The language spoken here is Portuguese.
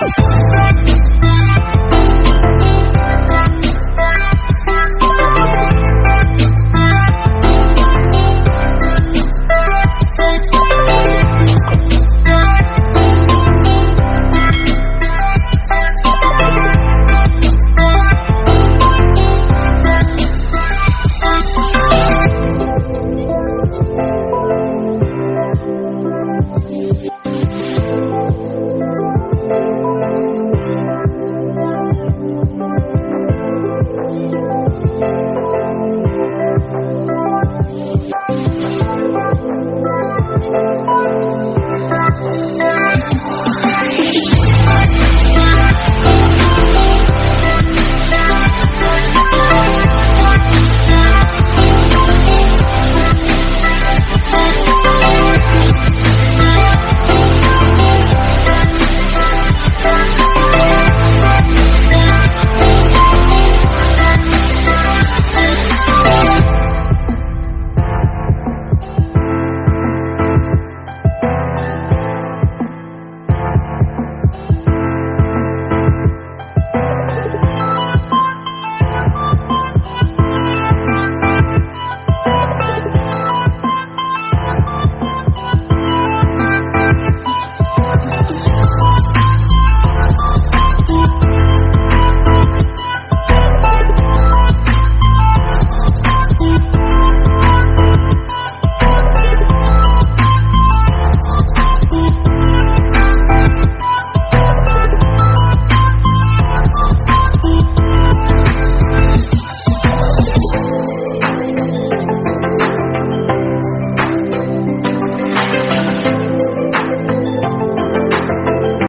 Música